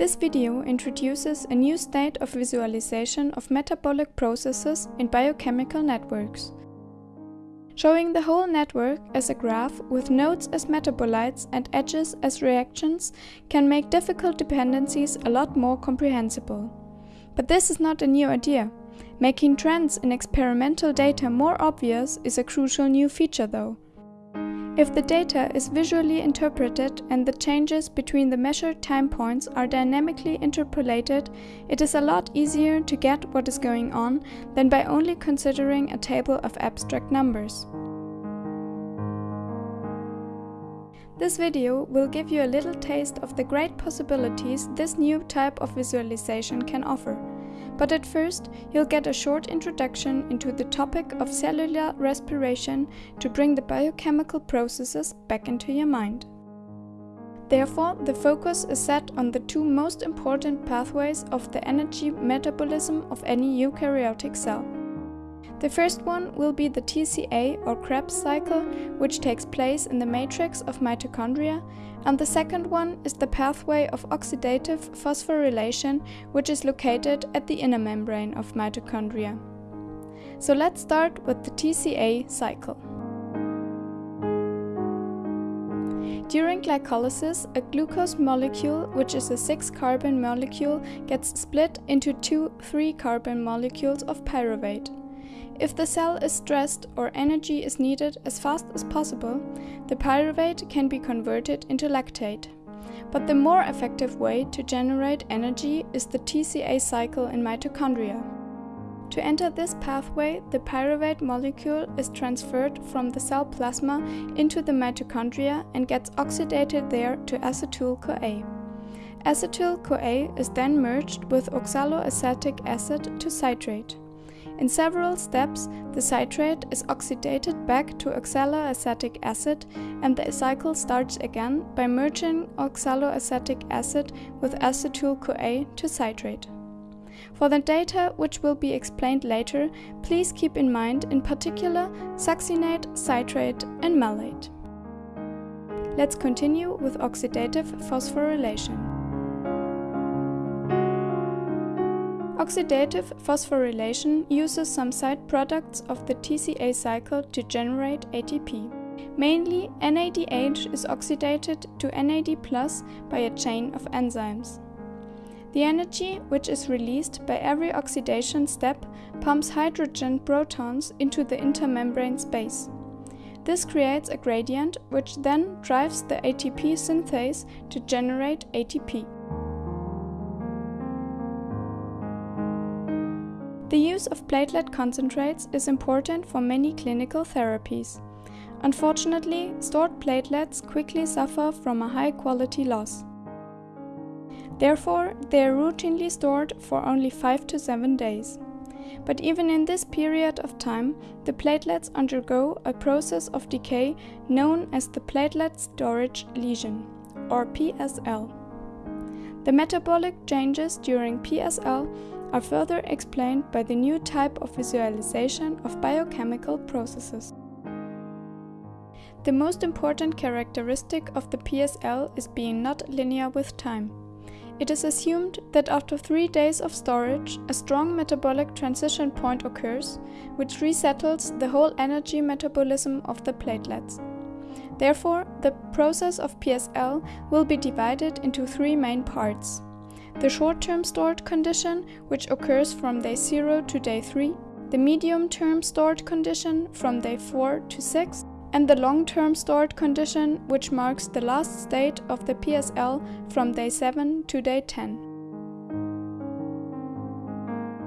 This video introduces a new state of visualization of metabolic processes in biochemical networks. Showing the whole network as a graph with nodes as metabolites and edges as reactions can make difficult dependencies a lot more comprehensible. But this is not a new idea. Making trends in experimental data more obvious is a crucial new feature though. If the data is visually interpreted and the changes between the measured time points are dynamically interpolated, it is a lot easier to get what is going on than by only considering a table of abstract numbers. This video will give you a little taste of the great possibilities this new type of visualization can offer. But at first, you'll get a short introduction into the topic of cellular respiration to bring the biochemical processes back into your mind. Therefore, the focus is set on the two most important pathways of the energy metabolism of any eukaryotic cell. The first one will be the TCA or Krebs cycle, which takes place in the matrix of mitochondria, and the second one is the pathway of oxidative phosphorylation, which is located at the inner membrane of mitochondria. So let's start with the TCA cycle. During glycolysis, a glucose molecule, which is a 6-carbon molecule, gets split into two 3-carbon molecules of pyruvate. If the cell is stressed or energy is needed as fast as possible, the pyruvate can be converted into lactate. But the more effective way to generate energy is the TCA cycle in mitochondria. To enter this pathway, the pyruvate molecule is transferred from the cell plasma into the mitochondria and gets oxidated there to acetyl-CoA. Acetyl-CoA is then merged with oxaloacetic acid to citrate. In several steps, the citrate is oxidated back to oxaloacetic acid and the cycle starts again by merging oxaloacetic acid with acetyl-CoA to citrate. For the data which will be explained later, please keep in mind in particular succinate, citrate and malate. Let's continue with oxidative phosphorylation. Oxidative phosphorylation uses some side products of the TCA cycle to generate ATP. Mainly, NADH is oxidated to NAD by a chain of enzymes. The energy, which is released by every oxidation step, pumps hydrogen protons into the intermembrane space. This creates a gradient, which then drives the ATP synthase to generate ATP. Use of platelet concentrates is important for many clinical therapies. Unfortunately, stored platelets quickly suffer from a high quality loss. Therefore, they are routinely stored for only 5 to 7 days. But even in this period of time, the platelets undergo a process of decay known as the platelet storage lesion, or PSL. The metabolic changes during PSL are further explained by the new type of visualization of biochemical processes. The most important characteristic of the PSL is being not linear with time. It is assumed that after three days of storage, a strong metabolic transition point occurs, which resettles the whole energy metabolism of the platelets. Therefore, the process of PSL will be divided into three main parts. The short-term stored condition, which occurs from day 0 to day 3, the medium-term stored condition from day 4 to 6, and the long-term stored condition, which marks the last state of the PSL from day 7 to day 10.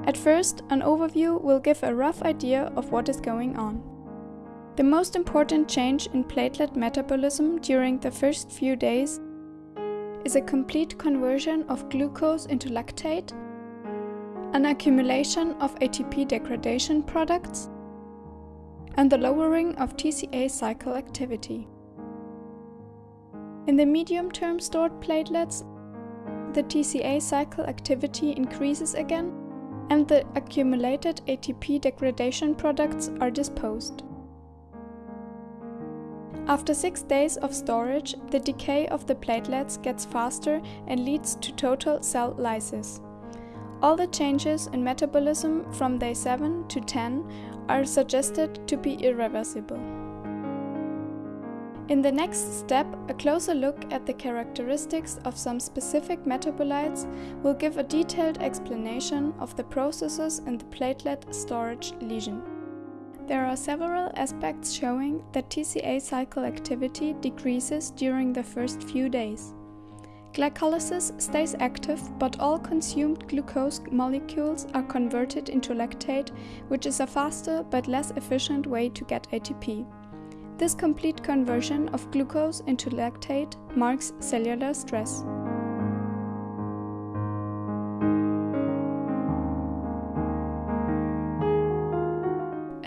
At first, an overview will give a rough idea of what is going on. The most important change in platelet metabolism during the first few days is a complete conversion of glucose into lactate, an accumulation of ATP degradation products, and the lowering of TCA cycle activity. In the medium-term stored platelets, the TCA cycle activity increases again and the accumulated ATP degradation products are disposed. After 6 days of storage, the decay of the platelets gets faster and leads to total cell lysis. All the changes in metabolism from day 7 to 10 are suggested to be irreversible. In the next step, a closer look at the characteristics of some specific metabolites will give a detailed explanation of the processes in the platelet storage lesion. There are several aspects showing that TCA cycle activity decreases during the first few days. Glycolysis stays active, but all consumed glucose molecules are converted into lactate, which is a faster but less efficient way to get ATP. This complete conversion of glucose into lactate marks cellular stress.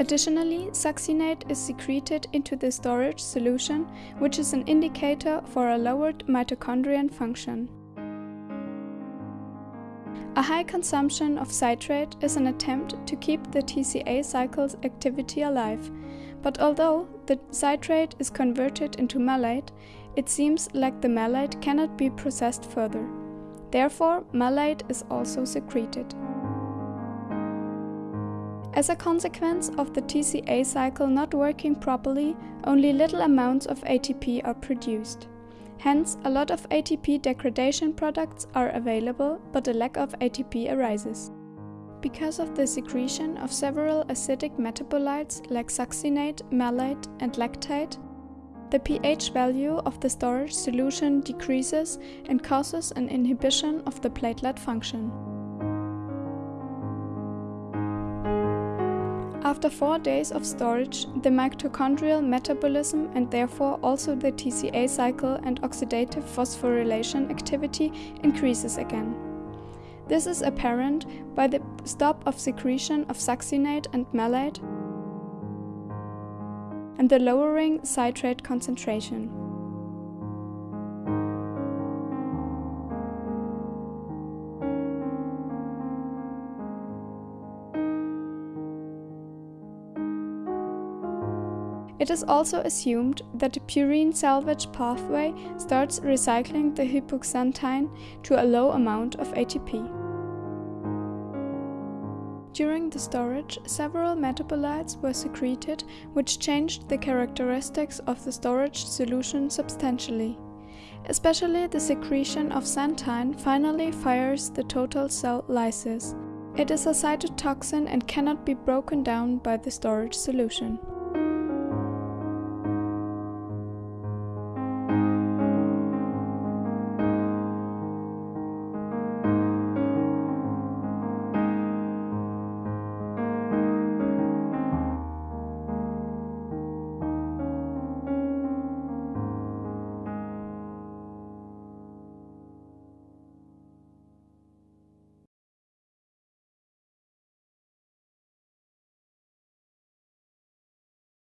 Additionally, succinate is secreted into the storage solution, which is an indicator for a lowered mitochondrial function. A high consumption of citrate is an attempt to keep the TCA cycle's activity alive, but although the citrate is converted into malate, it seems like the malate cannot be processed further. Therefore, malate is also secreted. As a consequence of the TCA cycle not working properly, only little amounts of ATP are produced. Hence, a lot of ATP degradation products are available, but a lack of ATP arises. Because of the secretion of several acidic metabolites like succinate, malate, and lactate, the pH value of the storage solution decreases and causes an inhibition of the platelet function. After four days of storage, the mitochondrial metabolism and therefore also the TCA cycle and oxidative phosphorylation activity increases again. This is apparent by the stop of secretion of succinate and malate and the lowering citrate concentration. It is also assumed that the purine salvage pathway starts recycling the hypoxanthine to a low amount of ATP. During the storage, several metabolites were secreted which changed the characteristics of the storage solution substantially. Especially the secretion of xanthine finally fires the total cell lysis. It is a cytotoxin and cannot be broken down by the storage solution.